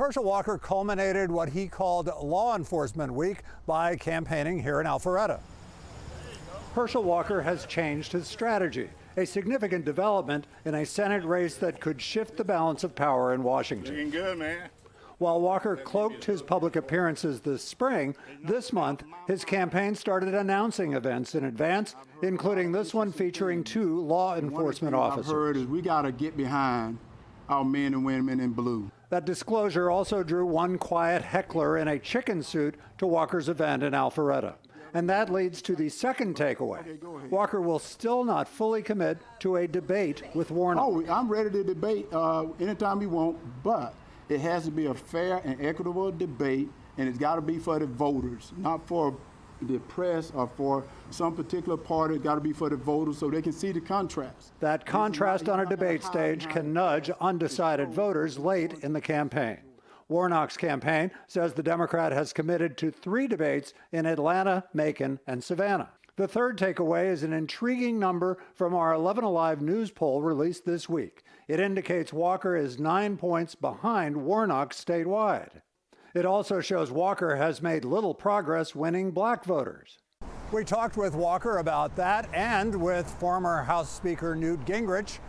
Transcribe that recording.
Herschel Walker culminated what he called Law Enforcement Week by campaigning here in Alpharetta. Herschel Walker has changed his strategy, a significant development in a Senate race that could shift the balance of power in Washington. Looking good, man. While Walker cloaked his public appearances this spring, this month his campaign started announcing events in advance, including this one featuring two law enforcement One of the officers. things I've heard is we got to get behind our men and women in blue. That disclosure also drew one quiet heckler in a chicken suit to Walker's event in Alpharetta. And that leads to the second takeaway. Walker will still not fully commit to a debate with Warnock. Oh, I'm ready to debate uh, anytime you want, but it has to be a fair and equitable debate, and it's got to be for the voters, not for the press or for some particular party. It's got to be for the voters so they can see the contrast. That contrast on a debate stage can nudge undecided voters late in the campaign. Warnock's campaign says the Democrat has committed to three debates in Atlanta, Macon, and Savannah. The third takeaway is an intriguing number from our 11 Alive news poll released this week. It indicates Walker is nine points behind Warnock statewide. It also shows Walker has made little progress winning black voters. We talked with Walker about that and with former House Speaker Newt Gingrich.